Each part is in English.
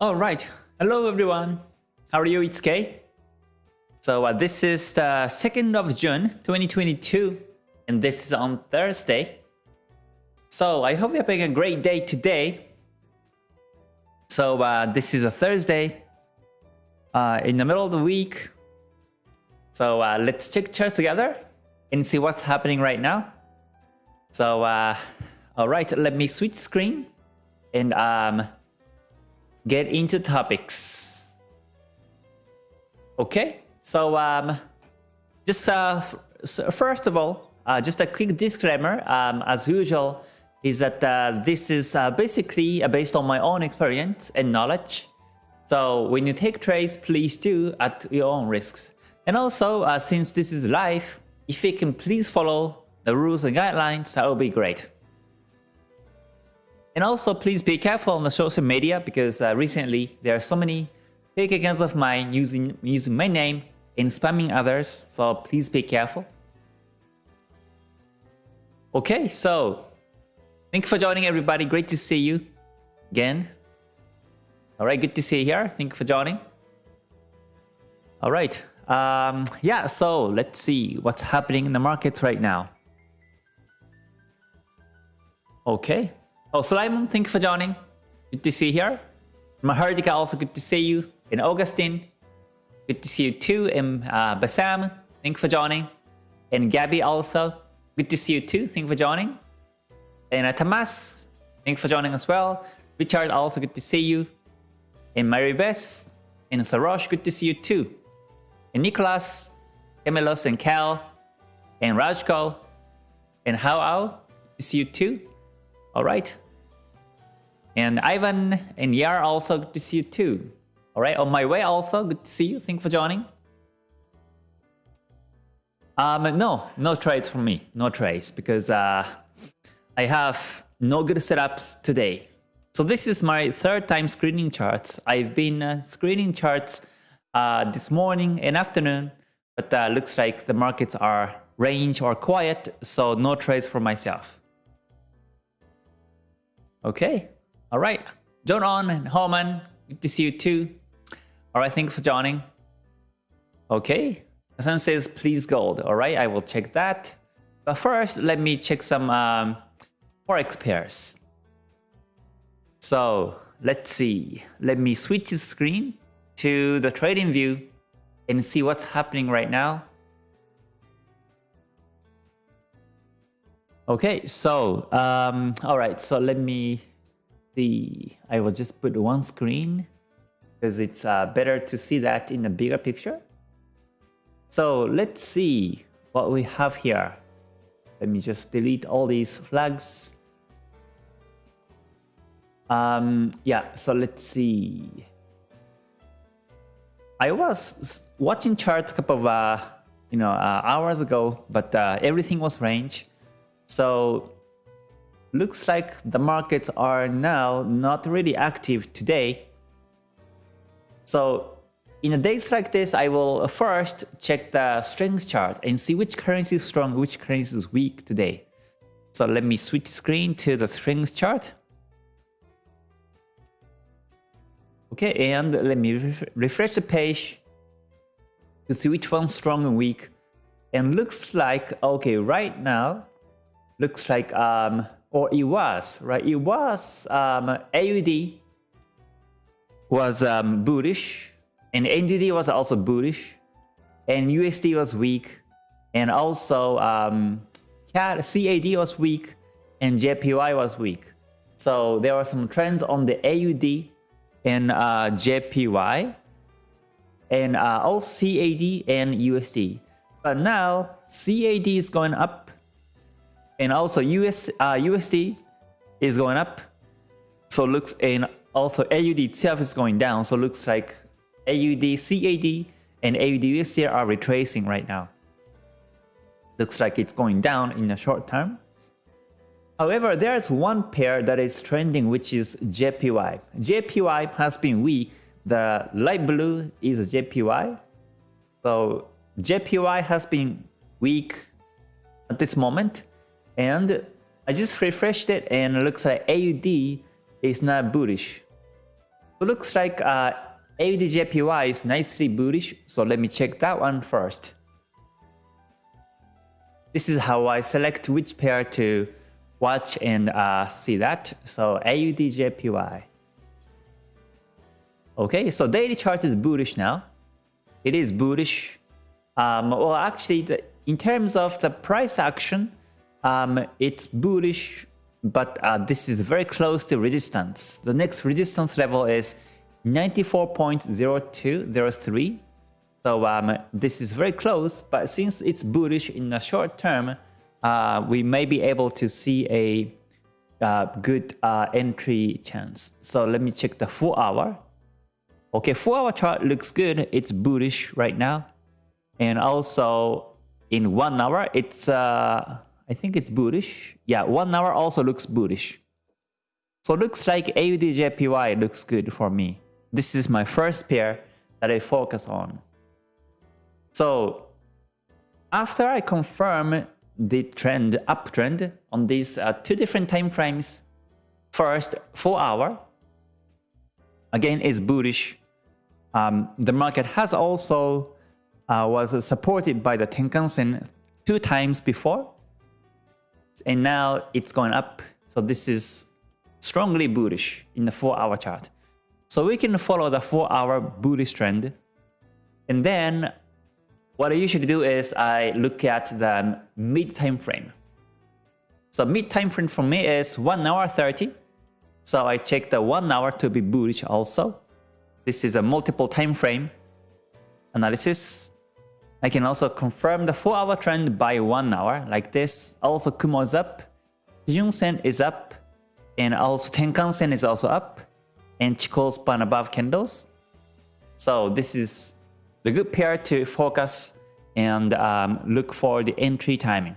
All right. Hello, everyone. How are you? It's Kay. So uh, this is the 2nd of June, 2022, and this is on Thursday. So I hope you're having a great day today. So uh, this is a Thursday uh, in the middle of the week. So uh, let's check charts together and see what's happening right now. So uh, all right, let me switch screen and um, get into topics. Okay, so um, just uh, so first of all, uh, just a quick disclaimer, um, as usual, is that uh, this is uh, basically uh, based on my own experience and knowledge. So when you take trades, please do at your own risks. And also, uh, since this is live, if you can please follow the rules and guidelines, that would be great. And also please be careful on the social media because uh, recently there are so many fake accounts of mine using, using my name and spamming others, so please be careful. Okay, so thank you for joining everybody. Great to see you again. Alright, good to see you here. Thank you for joining. Alright, um, yeah, so let's see what's happening in the markets right now. Okay, Oh, Simon, thank you for joining. Good to see you here. Mahardika, also good to see you. And Augustine, good to see you too. And uh, Basam, thank you for joining. And Gabby also, good to see you too. Thank you for joining. And uh, Tamas, thank you for joining as well. Richard, also good to see you. And Mary Bess, and Sarosh, good to see you too. And Nicholas, Emilos, and Cal, and Rajko, and Hao, good to see you too. All right. And Ivan and Yar also good to see you too. All right, on my way also, good to see you. Thank you for joining. Um, no, no trades for me. No trades because uh, I have no good setups today. So this is my third time screening charts. I've been uh, screening charts uh, this morning and afternoon, but uh, looks like the markets are range or quiet, so no trades for myself. Okay, all right. John On and Homan, good to see you too. All right, thank you for joining. Okay, Sun says please gold. All right, I will check that. But first, let me check some um, forex pairs. So let's see. Let me switch the screen to the trading view and see what's happening right now. Okay, so, um, all right, so let me see. I will just put one screen because it's uh, better to see that in a bigger picture. So let's see what we have here. Let me just delete all these flags. Um, yeah, so let's see. I was watching charts a couple of uh, you know uh, hours ago, but uh, everything was range. So looks like the markets are now not really active today. So in a days like this, I will first check the strength chart and see which currency is strong, which currency is weak today. So let me switch screen to the strength chart. Okay, and let me refresh the page to see which one's strong and weak. And looks like, okay, right now, looks like, um, or it was, right? It was um, AUD was um, bullish, and NZD was also bullish, and USD was weak, and also um, CAD was weak, and JPY was weak. So there were some trends on the AUD and uh, JPY, and uh, all CAD and USD. But now CAD is going up and also US uh, USD is going up. So looks and also AUD itself is going down. So looks like AUD CAD and AUD USD are retracing right now. Looks like it's going down in the short term. However there's one pair that is trending which is JPY JPY has been weak. The light blue is JPY so JPY has been weak at this moment and I just refreshed it and it looks like AUD is not bullish. So looks like uh, AUDJPY is nicely bullish, so let me check that one first. This is how I select which pair to watch and uh, see that. So AUDJPY. Okay, so daily chart is bullish now. It is bullish. Um, well, actually, the, in terms of the price action, um, it's bullish, but uh, this is very close to resistance. The next resistance level is 94.0203. So um, this is very close, but since it's bullish in the short term, uh, we may be able to see a uh, good uh, entry chance. So let me check the 4 hour. Okay, 4 hour chart looks good. It's bullish right now. And also in 1 hour, it's, uh, I think it's bullish. Yeah, 1 hour also looks bullish. So looks like AUDJPY looks good for me. This is my first pair that I focus on. So after I confirm the trend, uptrend on these uh, two different time frames, first 4 hour, again is bullish. Um, the market has also uh, was supported by the Tenkan-sen two times before, and now it's going up. So this is strongly bullish in the 4 hour chart. So we can follow the 4 hour bullish trend. And then what I usually do is I look at the mid time frame. So mid time frame for me is 1 hour 30. So I check the 1 hour to be bullish also. This is a multiple time frame analysis. I can also confirm the 4 hour trend by 1 hour like this. Also Kumo is up, Kijun Sen is up, and also Tenkan Sen is also up and Chikou span above candles. So this is the good pair to focus and um, look for the entry timing.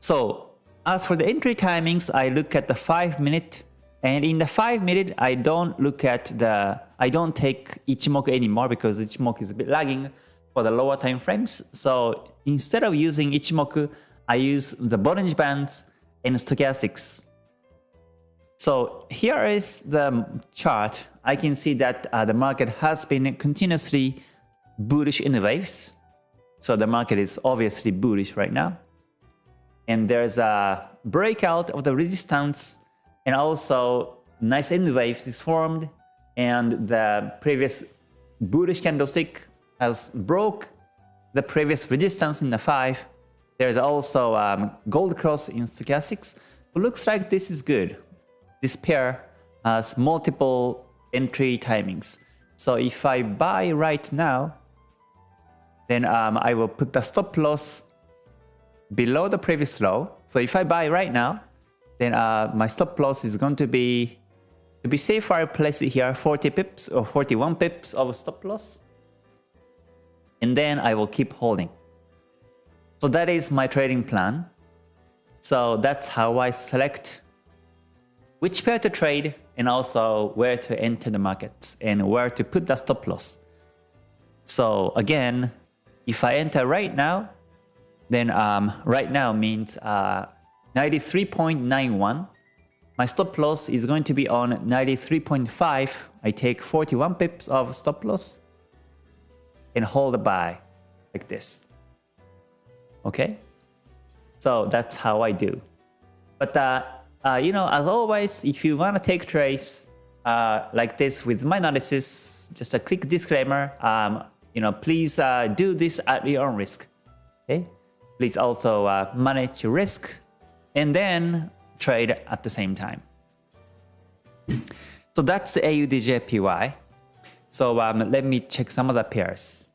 So as for the entry timings, I look at the 5 minute and in the 5 minute, I don't look at the, I don't take Ichimoku anymore because Ichimoku is a bit lagging for the lower time frames. So instead of using Ichimoku, I use the Bollinger Bands and Stochastics. So here is the chart. I can see that uh, the market has been continuously bullish in the waves. So the market is obviously bullish right now. And there's a breakout of the resistance and also nice N wave is formed and the previous bullish candlestick has broke the previous resistance in the 5. There's also um, gold cross in stochastics. It looks like this is good this pair has multiple entry timings. So if I buy right now, then um, I will put the stop loss below the previous low. So if I buy right now, then uh, my stop loss is going to be, to be safer, I place it here 40 pips or 41 pips of stop loss. And then I will keep holding. So that is my trading plan. So that's how I select which pair to trade and also where to enter the markets and where to put the stop loss. So again, if I enter right now, then um, right now means uh, 93.91. My stop loss is going to be on 93.5. I take 41 pips of stop loss and hold the buy like this. Okay? So that's how I do. But uh, uh, you know, as always, if you want to take trades uh, like this with my analysis, just a quick disclaimer, um, you know, please uh, do this at your own risk. Okay, please also uh, manage your risk and then trade at the same time. So that's AUDJPY. So um, let me check some of the pairs.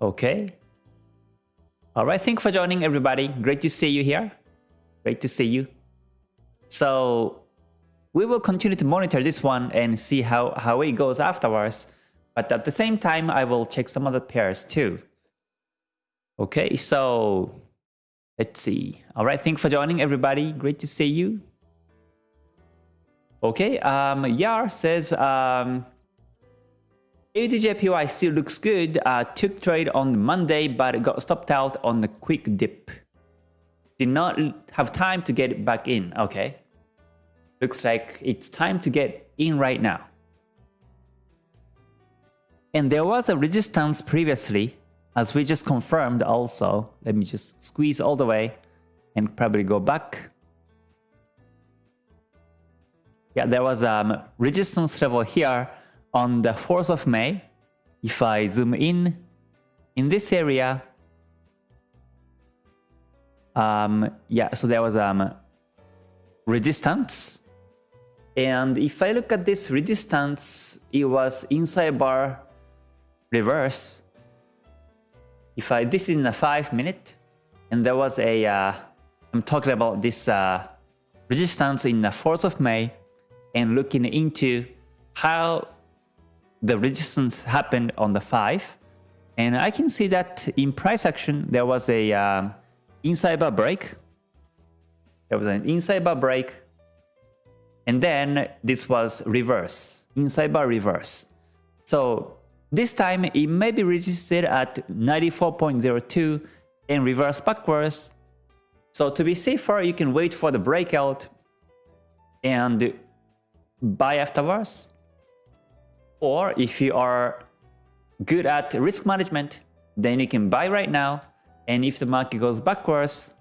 Okay. All right, thank you for joining everybody. Great to see you here. Great to see you. So we will continue to monitor this one and see how, how it goes afterwards. But at the same time, I will check some other pairs too. Okay, so let's see. All right, thanks for joining everybody. Great to see you. Okay, um, Yar says, um, AUDJPY still looks good. Uh, took trade on Monday, but got stopped out on the quick dip. Did not have time to get back in. Okay. looks like it's time to get in right now. And there was a resistance previously, as we just confirmed also. Let me just squeeze all the way and probably go back. Yeah, there was a um, resistance level here on the 4th of May. If I zoom in, in this area, um, yeah, so there was um, resistance. And if I look at this resistance, it was inside bar reverse. If I, this is in a 5 minute, and there was a, uh, I'm talking about this uh, resistance in the 4th of May, and looking into how the resistance happened on the 5. And I can see that in price action, there was a um, inside bar break. There was an inside bar break. And then this was reverse, inside bar reverse. So this time it may be resisted at 94.02 and reverse backwards. So to be safer, you can wait for the breakout and buy afterwards. Or if you are good at risk management, then you can buy right now. And if the market goes backwards,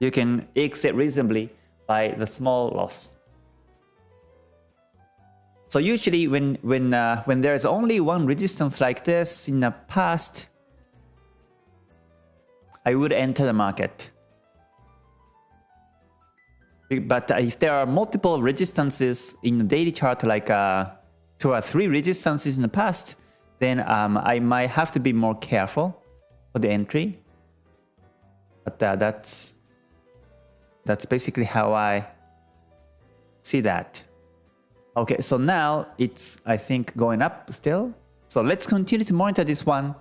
you can exit reasonably by the small loss. So usually when when uh, when there's only one resistance like this in the past, I would enter the market. But if there are multiple resistances in the daily chart, like uh, two or three resistances in the past, then um, I might have to be more careful for the entry. But uh, that's that's basically how I see that. Okay, so now it's, I think, going up still. So let's continue to monitor this one.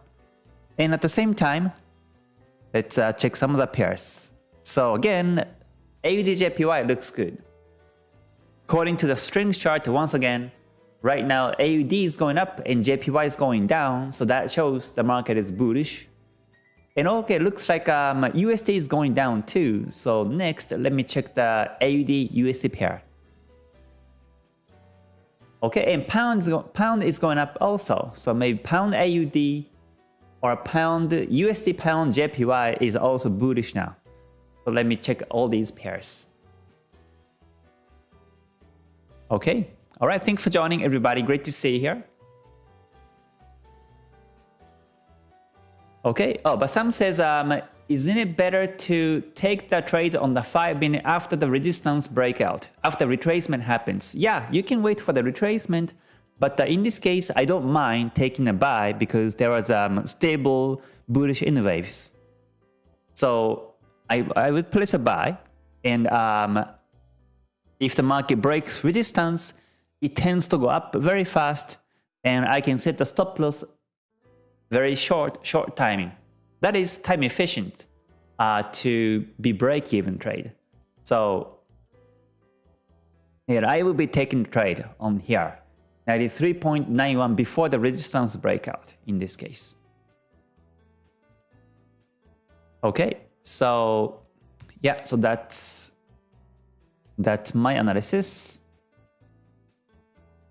And at the same time, let's uh, check some of the pairs. So again, AUDJPY looks good. According to the strength chart, once again, right now AUD is going up and JPY is going down, so that shows the market is bullish. And okay, looks like um, USD is going down too. So next, let me check the AUD USD pair. Okay, and pound pound is going up also. So maybe pound AUD or pound USD pound JPY is also bullish now. So let me check all these pairs. Okay. All right. Thanks for joining, everybody. Great to see you here. Okay. Oh, Basam says, um, isn't it better to take the trade on the 5 minute after the resistance breakout, after retracement happens? Yeah, you can wait for the retracement, but in this case, I don't mind taking a buy because there was um, stable bullish in waves. So I, I would place a buy and um, if the market breaks resistance, it tends to go up very fast and I can set the stop loss very short, short timing. That is time efficient uh, to be break-even trade. So here I will be taking trade on here, 93.91 before the resistance breakout in this case. Okay, so yeah, so that's that's my analysis.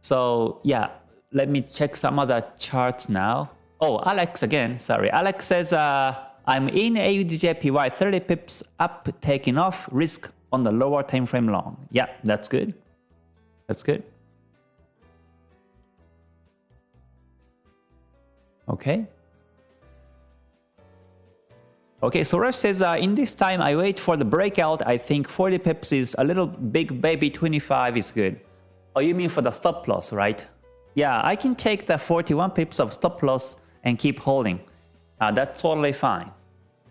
So yeah, let me check some other charts now. Oh, Alex again, sorry. Alex says, uh, I'm in AUDJPY 30 pips up, taking off, risk on the lower time frame long. Yeah, that's good. That's good. Okay. Okay, so Rush says, uh, in this time I wait for the breakout, I think 40 pips is a little big baby 25 is good. Oh, you mean for the stop loss, right? Yeah, I can take the 41 pips of stop loss and keep holding. Uh, that's totally fine.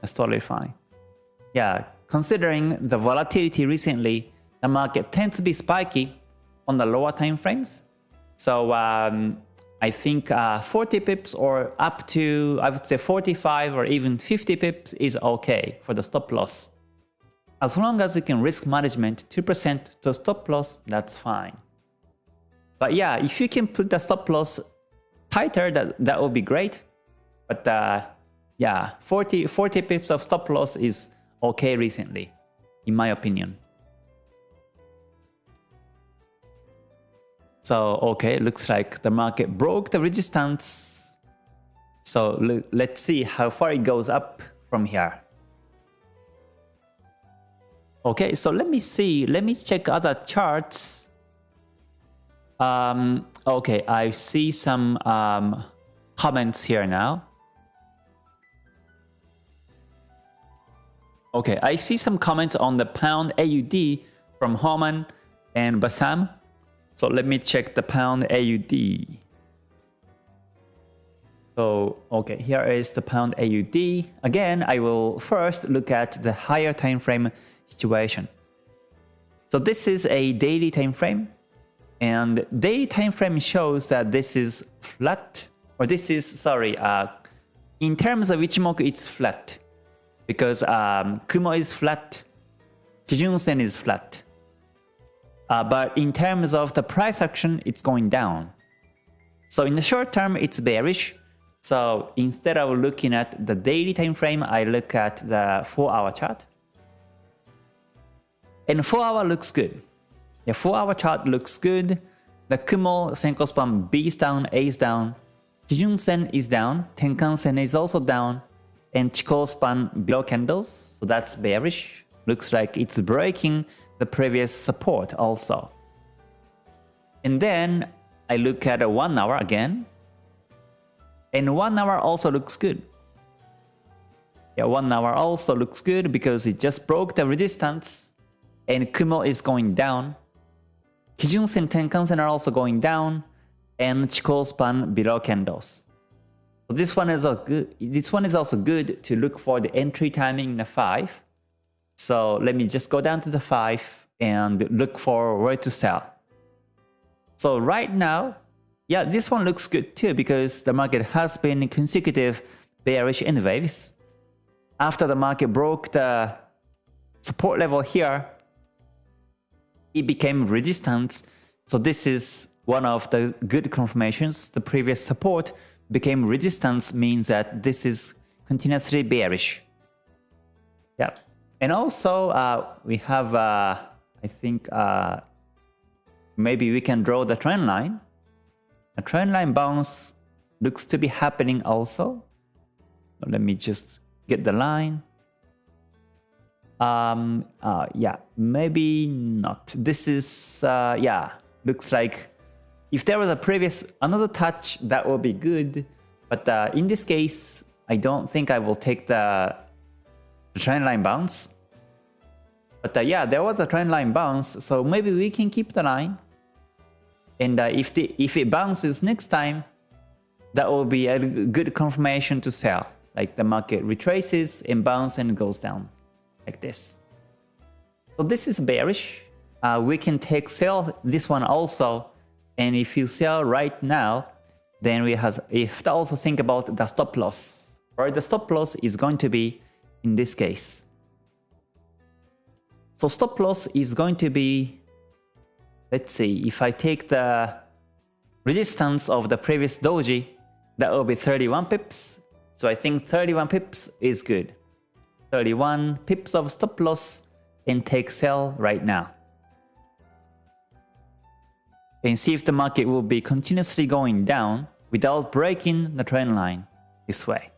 That's totally fine. Yeah, considering the volatility recently, the market tends to be spiky on the lower time frames. So um, I think uh, 40 pips or up to, I would say 45 or even 50 pips is okay for the stop loss. As long as you can risk management 2% to stop loss, that's fine. But yeah, if you can put the stop loss tighter, that, that would be great. But uh, yeah, 40, 40 pips of stop loss is okay recently, in my opinion. So, okay, looks like the market broke the resistance. So let's see how far it goes up from here. Okay, so let me see. Let me check other charts. Um, okay, I see some um, comments here now. Okay, I see some comments on the pound AUD from Homan and Basam. So let me check the pound AUD. So, okay, here is the pound AUD. Again, I will first look at the higher time frame situation. So this is a daily time frame and daily time frame shows that this is flat or this is sorry uh, in terms of Ichimoku it's flat because um, Kumo is flat, Kijun Sen is flat. Uh, but in terms of the price action, it's going down. So in the short term, it's bearish. So instead of looking at the daily time frame, I look at the 4 hour chart. And 4 hour looks good. The 4 hour chart looks good. The Kumo Senko span B is down, A is down. Kijun Sen is down. Tenkan Sen is also down. And Chikou span below candles. So that's bearish. Looks like it's breaking the previous support also. And then I look at a 1 hour again. And 1 hour also looks good. Yeah, 1 hour also looks good because it just broke the resistance and Kumo is going down. Kijun Sen Tenkan Sen are also going down and Chikou span below candles. So this one is a good this one is also good to look for the entry timing in the 5 so let me just go down to the 5 and look for where to sell. So right now, yeah, this one looks good too because the market has been consecutive bearish in waves. After the market broke the support level here, became resistance. So this is one of the good confirmations. The previous support became resistance means that this is continuously bearish. Yeah. And also, uh, we have, uh, I think, uh, maybe we can draw the trend line. A trend line bounce looks to be happening also. Let me just get the line. Um, uh, yeah, maybe not. This is, uh, yeah, looks like if there was a previous, another touch, that would be good. But uh, in this case, I don't think I will take the trend line bounce. But uh, yeah, there was a trend line bounce, so maybe we can keep the line. And uh, if, the, if it bounces next time, that will be a good confirmation to sell. Like the market retraces and bounce and goes down like this. So this is bearish. Uh, we can take sell this one also. And if you sell right now, then we have, have to also think about the stop loss. Right, the stop loss is going to be in this case. So stop loss is going to be, let's see, if I take the resistance of the previous doji, that will be 31 pips. So I think 31 pips is good. 31 pips of stop loss and take sell right now. And see if the market will be continuously going down without breaking the trend line this way.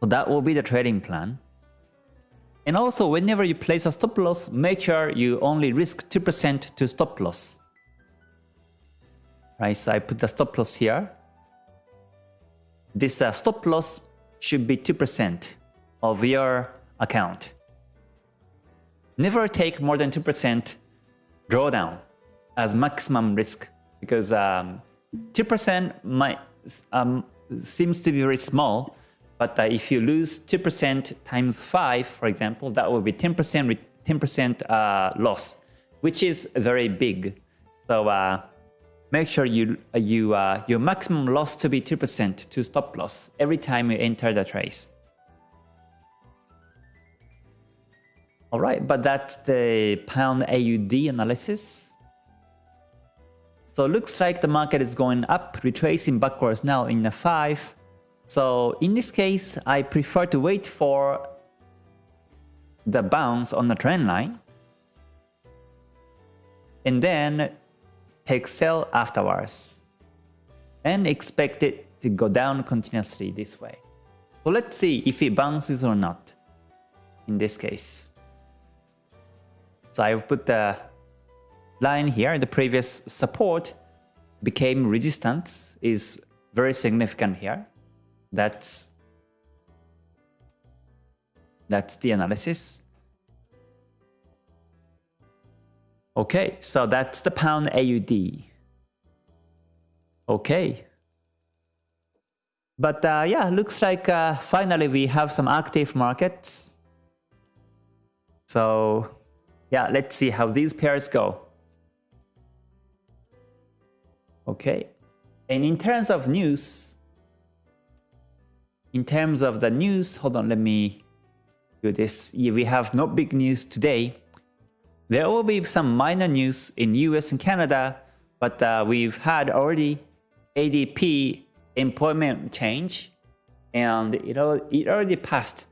So that will be the trading plan. And also, whenever you place a stop loss, make sure you only risk 2% to stop loss. Right, so I put the stop loss here. This uh, stop loss should be 2% of your account. Never take more than 2% drawdown as maximum risk because 2% um, might um, seems to be very small, but uh, if you lose 2% times 5, for example, that will be 10% 10% uh, loss, which is very big. So uh, make sure you you uh, your maximum loss to be 2% to stop loss every time you enter the trace. All right, but that's the pound AUD analysis. So looks like the market is going up, retracing backwards now in the 5. So in this case, I prefer to wait for the bounce on the trend line. and then take sell afterwards and expect it to go down continuously this way. So let's see if it bounces or not in this case. So I've put the line here, the previous support became resistance is very significant here. That's that's the analysis. Okay, so that's the pound AUD. Okay. But uh, yeah, looks like uh, finally we have some active markets. So yeah, let's see how these pairs go. Okay. And in terms of news, in terms of the news, hold on, let me do this. Yeah, we have no big news today. There will be some minor news in US and Canada, but uh, we've had already ADP employment change and it, it already passed.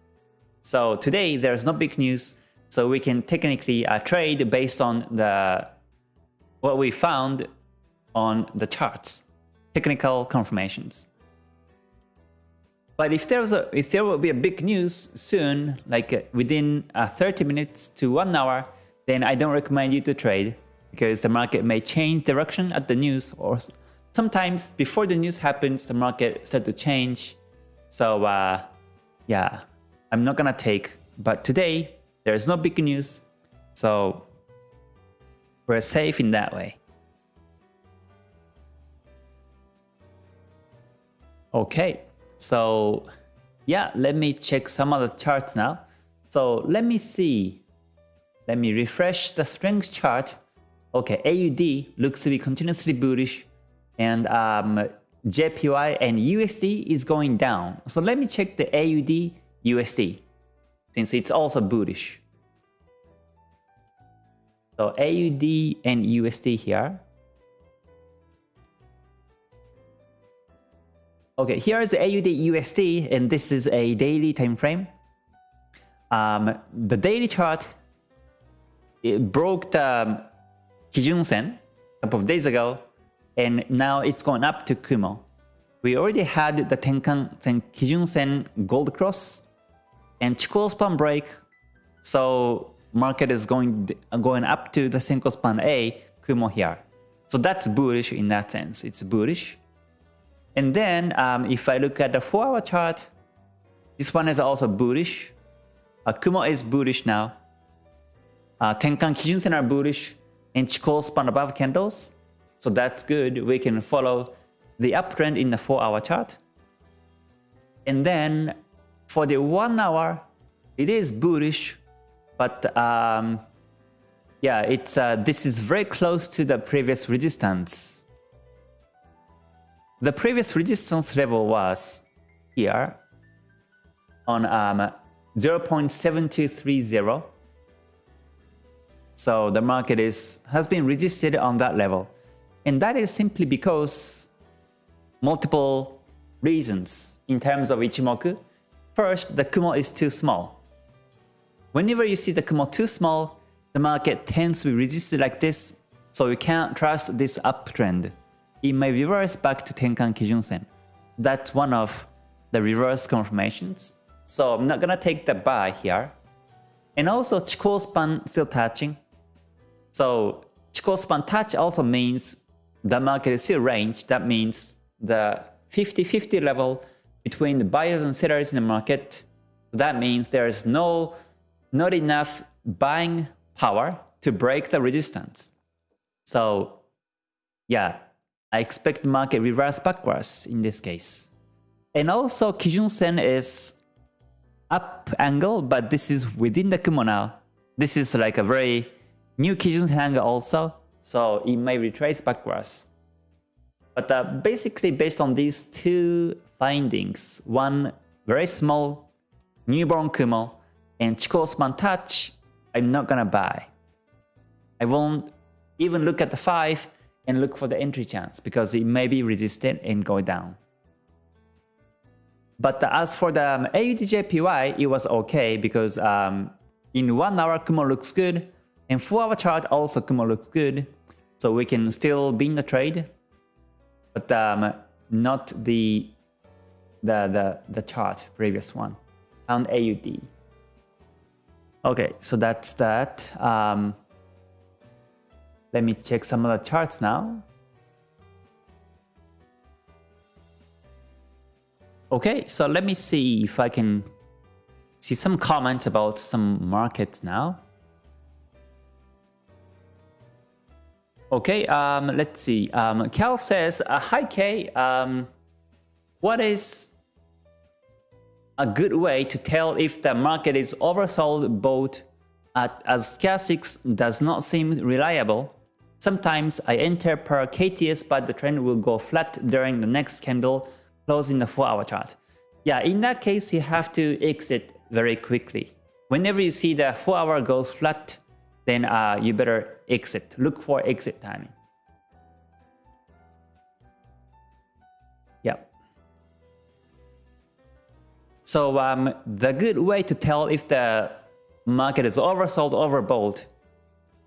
So today there's no big news, so we can technically uh, trade based on the what we found on the charts, technical confirmations. But if there was a, if there will be a big news soon, like uh, within uh, 30 minutes to one hour, then I don't recommend you to trade because the market may change direction at the news or sometimes before the news happens, the market start to change. So uh, yeah, I'm not gonna take, but today there is no big news. So we're safe in that way. Okay, so yeah, let me check some of the charts now. So let me see let me refresh the strength chart. Okay, AUD looks to be continuously bullish and um, JPY and USD is going down. So let me check the AUD USD since it's also bullish. So AUD and USD here. Okay, here is the AUD USD and this is a daily time frame. Um, the daily chart it broke the Kijun Sen a couple of days ago, and now it's going up to Kumo. We already had the Tenkan Sen Kijun Sen Gold Cross and Chikou Span break, so market is going going up to the Senko Span A, Kumo here. So that's bullish in that sense. It's bullish. And then um, if I look at the 4-hour chart, this one is also bullish. Uh, Kumo is bullish now. Uh, Tenkan Kijun Sen are bullish and Chikou span above candles. So that's good. We can follow the uptrend in the 4 hour chart. And then for the 1 hour, it is bullish, but um, yeah, it's uh, this is very close to the previous resistance. The previous resistance level was here on um, 0.7230 so the market is has been resisted on that level. And that is simply because multiple reasons in terms of Ichimoku. First, the Kumo is too small. Whenever you see the Kumo too small, the market tends to be resisted like this, so you can't trust this uptrend. It may reverse back to Tenkan Kijun Sen. That's one of the reverse confirmations. So I'm not gonna take the buy here. And also Chikou span still touching. So Chikou span touch also means the market is still range. That means the 50-50 level between the buyers and sellers in the market. That means there is no not enough buying power to break the resistance. So yeah, I expect market reverse backwards in this case. And also Kijun Sen is up angle, but this is within the Kumo now. This is like a very new Kijun Hanga also, so it may retrace backwards. But uh, basically based on these two findings, one very small newborn Kumo and Chikou span touch, I'm not gonna buy. I won't even look at the 5 and look for the entry chance because it may be resistant and go down. But as for the um, AUDJPY, it was okay because um, in 1 hour Kumo looks good, and 4 hour chart also Kumo looks good. So we can still be in the trade, but um, not the, the, the, the chart, previous one pound AUD. Okay, so that's that. Um, let me check some other charts now. Okay, so let me see if I can see some comments about some markets now. Okay, um, let's see. Um, Cal says, uh, Hi K, um, what is a good way to tell if the market is oversold both at, as stochastics does not seem reliable? Sometimes I enter per KTS but the trend will go flat during the next candle close in the 4 hour chart. Yeah, in that case you have to exit very quickly. Whenever you see the 4 hour goes flat, then uh, you better exit. Look for exit timing. Yeah. So um, the good way to tell if the market is oversold, overbought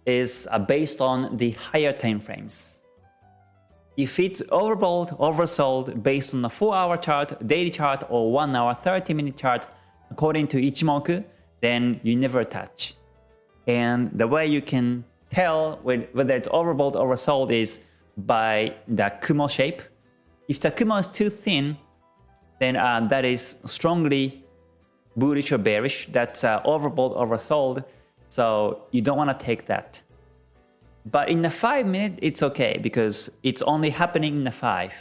is uh, based on the higher time frames. If it's overbought, oversold based on the 4 hour chart, daily chart or 1 hour 30 minute chart according to Ichimoku, then you never touch. And the way you can tell whether it's overbought or oversold is by the Kumo shape. If the Kumo is too thin, then uh, that is strongly bullish or bearish. That's uh, overbought, oversold. So you don't want to take that. But in the 5 minute, it's okay because it's only happening in the 5.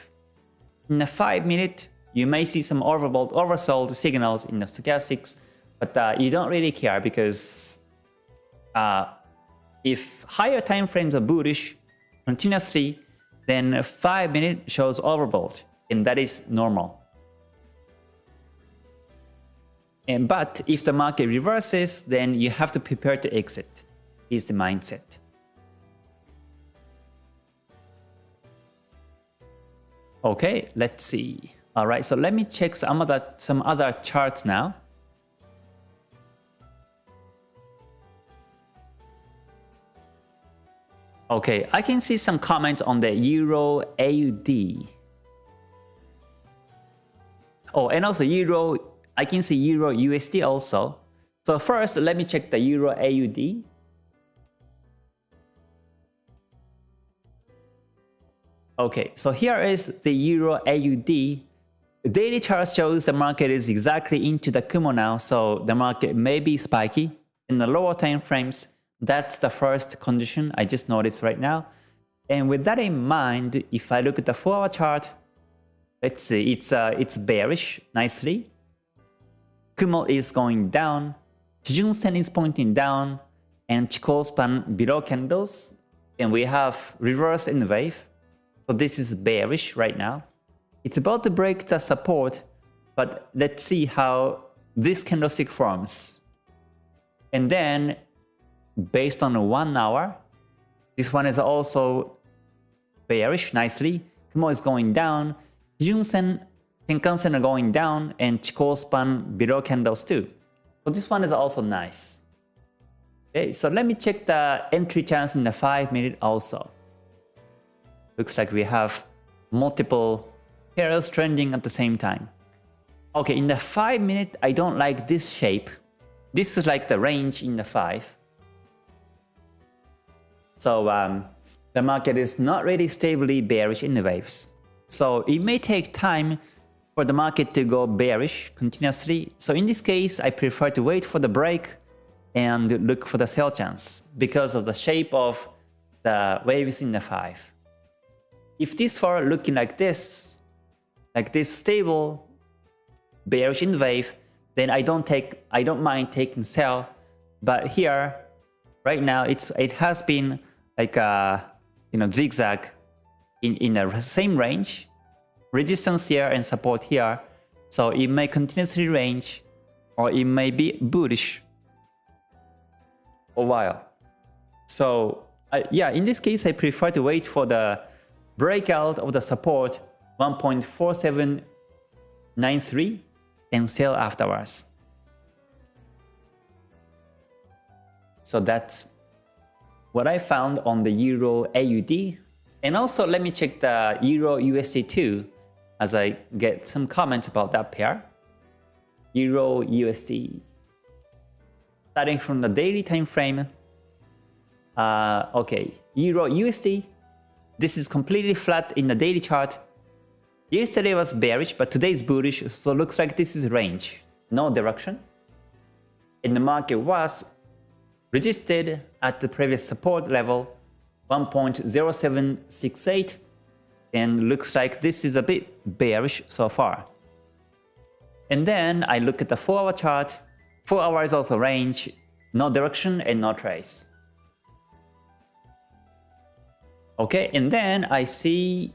In the 5 minute, you may see some overbought, oversold signals in the stochastics, but uh, you don't really care because uh, if higher time frames are bullish continuously, then 5 minute shows overbought, and that is normal. And, but if the market reverses, then you have to prepare to exit, is the mindset. Okay, let's see. All right, so let me check some other, some other charts now. Okay, I can see some comments on the Euro AUD. Oh, and also Euro, I can see Euro USD also. So first, let me check the Euro AUD. Okay, so here is the Euro AUD. The daily chart shows the market is exactly into the Kumo now, so the market may be spiky. In the lower time frames, that's the first condition I just noticed right now. And with that in mind, if I look at the 4 hour chart, let's see, it's, uh, it's bearish nicely. Kumo is going down, Kijun Sen is pointing down, and Chikou span below candles, and we have reverse in the wave. So this is bearish right now. It's about to break the support, but let's see how this candlestick forms. And then based on one hour. This one is also bearish nicely. Kumo is going down. Junsen, Tenkan-sen are going down and Chikou span below candles too. So this one is also nice. Okay, so let me check the entry chance in the 5 minute also. Looks like we have multiple pairs trending at the same time. Okay, in the 5 minute, I don't like this shape. This is like the range in the 5. So um, the market is not really stably bearish in the waves. So it may take time for the market to go bearish continuously. So in this case, I prefer to wait for the break and look for the sell chance because of the shape of the waves in the 5. If this were looking like this, like this stable bearish in the wave, then I don't take I don't mind taking sell. But here, right now, it's it has been like a uh, you know zigzag in in the same range, resistance here and support here. So it may continuously range, or it may be bullish a while. So uh, yeah, in this case, I prefer to wait for the breakout of the support 1.4793 and sell afterwards. So that's what I found on the Euro AUD. And also let me check the Euro USD too as I get some comments about that pair. Euro USD. Starting from the daily time frame. Uh, okay, Euro USD. This is completely flat in the daily chart. Yesterday was bearish, but today is bullish, so looks like this is range, no direction. And the market was resisted at the previous support level 1.0768 and looks like this is a bit bearish so far. And then I look at the 4 hour chart, 4 hours also range, no direction and no trace. Okay, and then I see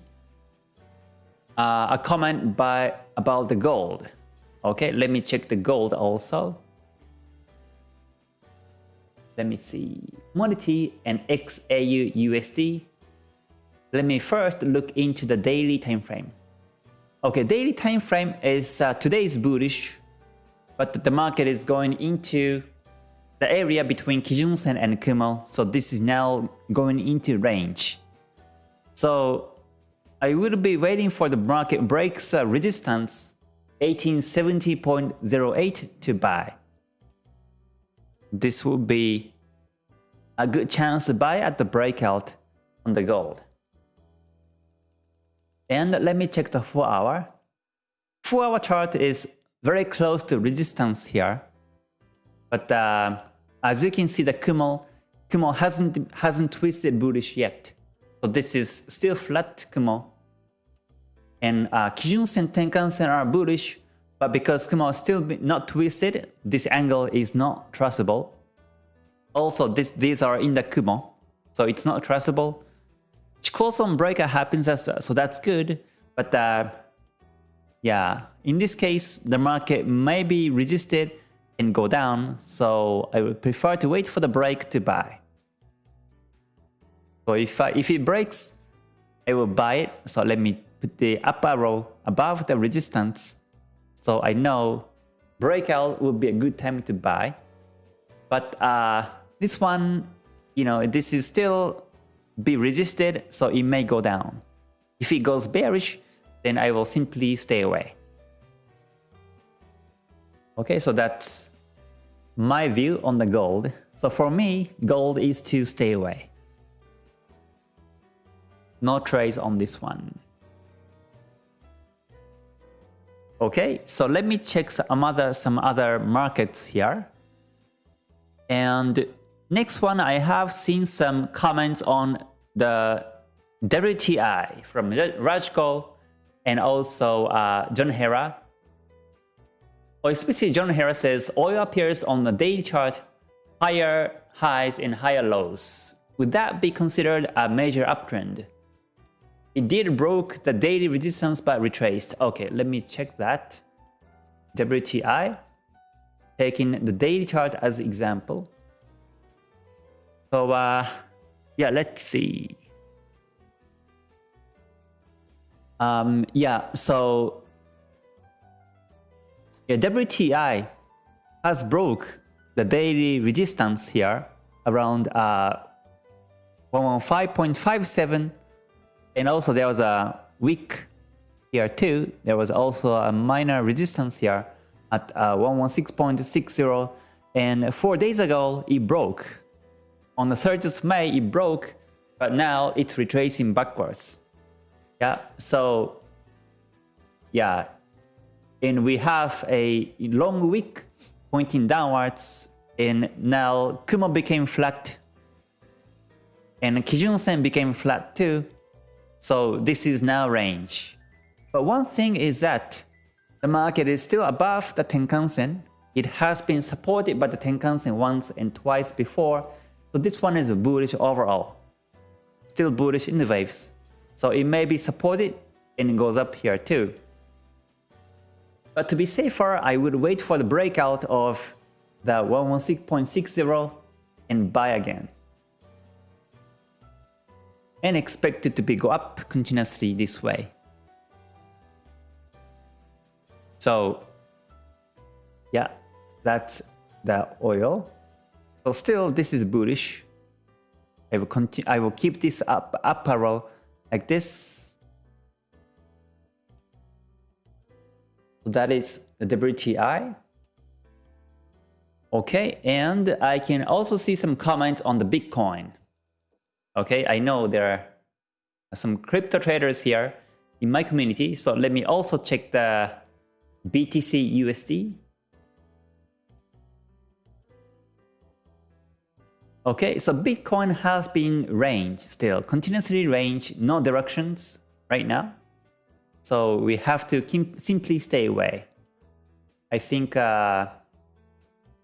uh, a comment by about the gold. Okay, let me check the gold also. Let me see. Commodity and XAU USD. Let me first look into the daily time frame. Okay, daily time frame is uh, today is bullish, but the market is going into the area between Kijun Sen and Kumo. So this is now going into range. So I will be waiting for the market breaks uh, resistance 1870.08 to buy. This will be a good chance to buy at the breakout on the gold. And let me check the 4 hour. 4 hour chart is very close to resistance here. But uh, as you can see the Kumo, Kumo hasn't, hasn't twisted bullish yet. So this is still flat Kumo. And uh, Kijun Sen, Tenkan Sen are bullish, but because Kumo is still not twisted, this angle is not trustable. Also, this, these are in the Kumo, so it's not trustable. Chikou breaker happens as so that's good. But uh, yeah, in this case, the market may be resisted and go down, so I would prefer to wait for the break to buy. So if, I, if it breaks, I will buy it. So let me put the upper arrow above the resistance. So I know breakout will be a good time to buy. But uh, this one, you know, this is still be resisted, so it may go down. If it goes bearish, then I will simply stay away. Okay, so that's my view on the gold. So for me, gold is to stay away. No trades on this one. Okay, so let me check some other, some other markets here. And next one, I have seen some comments on the WTI from Rajko and also uh, John Hera. Or especially John Hera says oil appears on the daily chart higher highs and higher lows. Would that be considered a major uptrend? It did broke the daily resistance but retraced. Okay, let me check that. WTI, taking the daily chart as example. So uh, yeah, let's see. Um, yeah, so yeah, WTI has broke the daily resistance here around uh, 115.57 and also there was a weak here too. There was also a minor resistance here at uh, 116.60 and four days ago it broke. On the 30th of May it broke but now it's retracing backwards. Yeah, so yeah, and we have a long wick pointing downwards and now Kumo became flat and Kijun Sen became flat too so this is now range. But one thing is that the market is still above the Tenkan-sen. It has been supported by the Tenkan-sen once and twice before. So this one is bullish overall. Still bullish in the waves. So it may be supported and it goes up here too. But to be safer, I would wait for the breakout of the 116.60 and buy again and expect it to be go up continuously this way. So yeah, that's the oil. So still this is bullish. I will continue. I will keep this up up arrow like this. So that is the WTI. Okay, and I can also see some comments on the Bitcoin. Okay, I know there are some crypto traders here in my community, so let me also check the BTC USD. Okay, so Bitcoin has been range still, continuously range, no directions right now. So we have to simply stay away. I think, uh,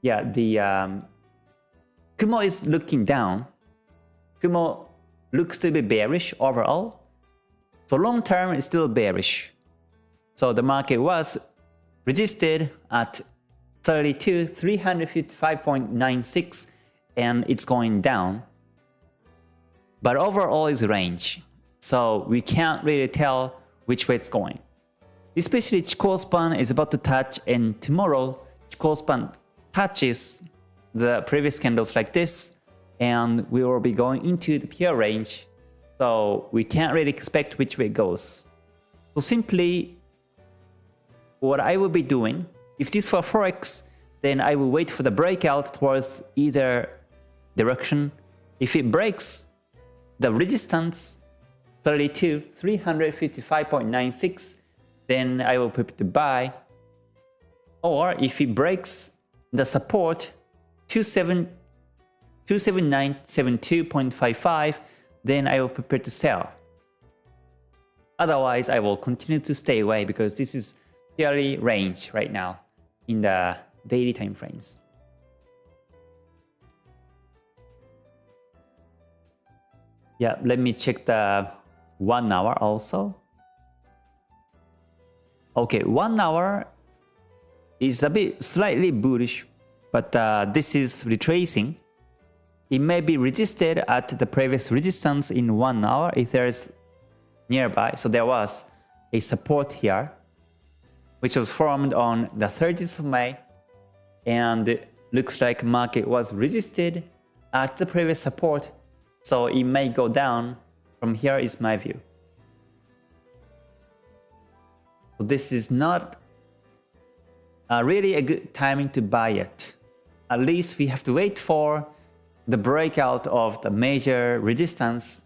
yeah, the um, Kumo is looking down. Kumo looks to be bearish overall. So long term is still bearish. So the market was resisted at 32, 355.96 and it's going down. But overall is range. So we can't really tell which way it's going. Especially Chikou span is about to touch and tomorrow Chikou span touches the previous candles like this and we will be going into the PR range. So we can't really expect which way it goes. So simply what I will be doing, if this for Forex, then I will wait for the breakout towards either direction. If it breaks the resistance 32, 355.96, then I will put to buy. Or if it breaks the support 27, 279.72.55, then I will prepare to sell. Otherwise, I will continue to stay away because this is purely range right now in the daily time frames. Yeah, let me check the one hour also. Okay, one hour is a bit slightly bullish, but uh, this is retracing. It may be resisted at the previous resistance in one hour if there is nearby. So there was a support here, which was formed on the 30th of May, and looks like market was resisted at the previous support so it may go down. From here is my view. So this is not uh, really a good timing to buy it. At least we have to wait for the breakout of the major resistance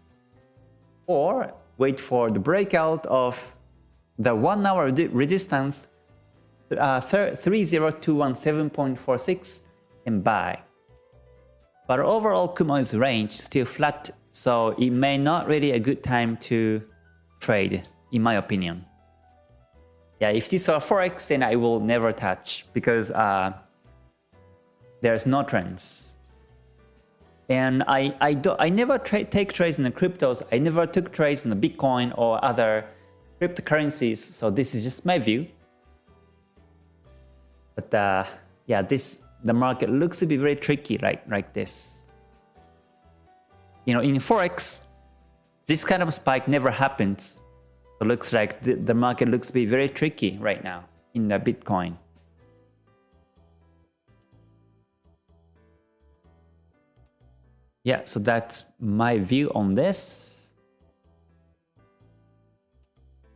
or wait for the breakout of the one hour resistance uh, 30217.46 and buy. But overall Kumo's range still flat, so it may not really a good time to trade, in my opinion. Yeah, if this were Forex, then I will never touch because uh, there's no trends. And I, I, do, I never take trades in the cryptos, I never took trades in the Bitcoin or other cryptocurrencies, so this is just my view. But uh, yeah, this the market looks to be very tricky like, like this. You know, in Forex, this kind of spike never happens. It looks like the, the market looks to be very tricky right now in the Bitcoin. Yeah, so that's my view on this.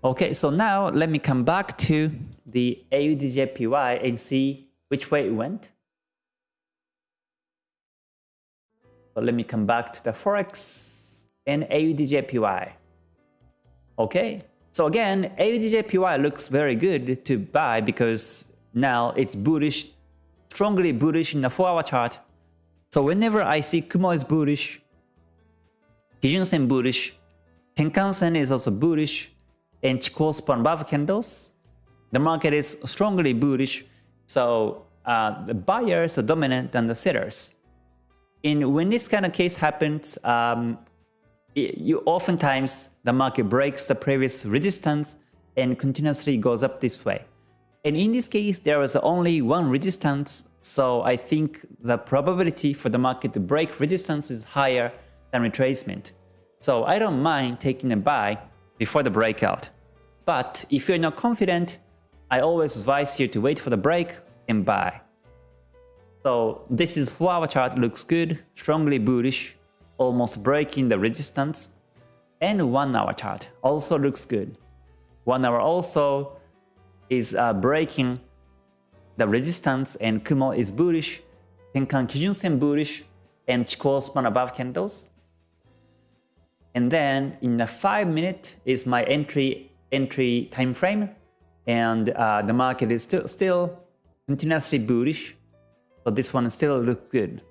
Okay, so now let me come back to the AUDJPY and see which way it went. So let me come back to the Forex and AUDJPY. Okay, so again, AUDJPY looks very good to buy because now it's bullish, strongly bullish in the 4-hour chart. So whenever I see Kumo is bullish, Kijun Sen bullish, Tenkan Sen is also bullish, and Chikou span above candles, the market is strongly bullish. So uh, the buyers are dominant than the sellers. And when this kind of case happens, um, it, you oftentimes the market breaks the previous resistance and continuously goes up this way. And in this case, there was only one resistance, so I think the probability for the market to break resistance is higher than retracement. So I don't mind taking a buy before the breakout. But if you're not confident, I always advise you to wait for the break and buy. So this is 4 hour chart looks good, strongly bullish. almost breaking the resistance. And 1 hour chart also looks good. 1 hour also is uh, breaking the resistance and Kumo is bullish. Tenkan Kijun Sen bullish and Chikou span above candles. And then in the 5 minute is my entry entry time frame and uh, the market is still still continuously bullish. So this one still looks good.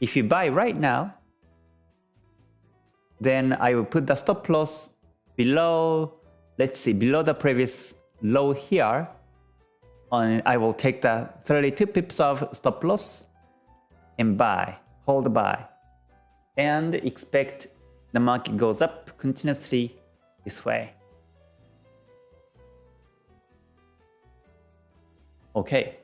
If you buy right now, then I will put the stop loss below, let's see, below the previous low here. And I will take the 32 pips of stop loss and buy, hold buy. And expect the market goes up continuously this way. Okay.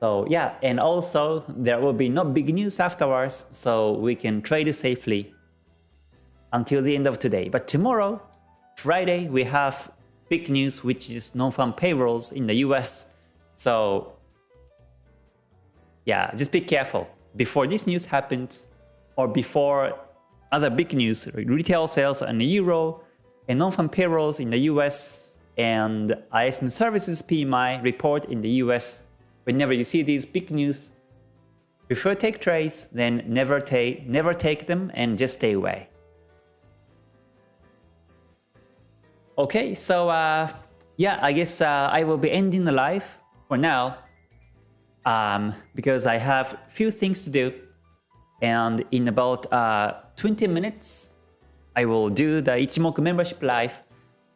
So yeah, and also there will be no big news afterwards, so we can trade safely until the end of today. But tomorrow, Friday, we have big news, which is non-farm payrolls in the US. So yeah, just be careful. Before this news happens, or before other big news, retail sales in the euro, and non-farm payrolls in the US, and ISM services PMI report in the US whenever you see these big news, prefer take trades, then never take never take them and just stay away. Okay, so uh, yeah, I guess uh, I will be ending the live for now um, because I have few things to do, and in about uh, 20 minutes, I will do the Ichimoku membership live.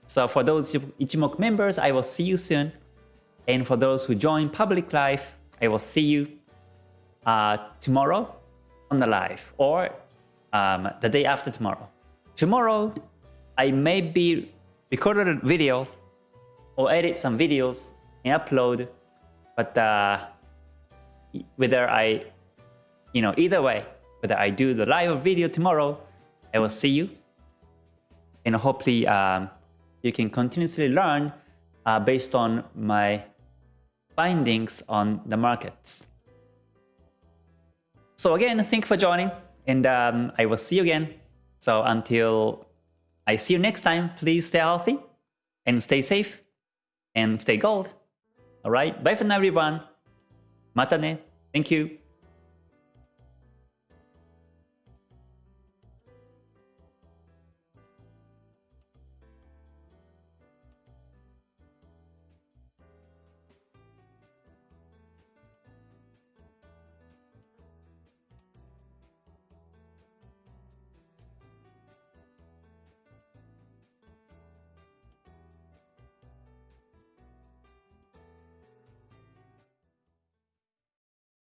So for those Ichimoku members, I will see you soon. And for those who join public live, I will see you uh, tomorrow on the live or um, the day after tomorrow. Tomorrow, I may be recorded a video or edit some videos and upload, but uh, whether I, you know, either way, whether I do the live video tomorrow, I will see you. And hopefully um, you can continuously learn uh, based on my findings on the markets. So again, thank you for joining and um, I will see you again. So until I see you next time, please stay healthy and stay safe and stay gold. Alright, bye for now everyone. Mata ne. Thank you.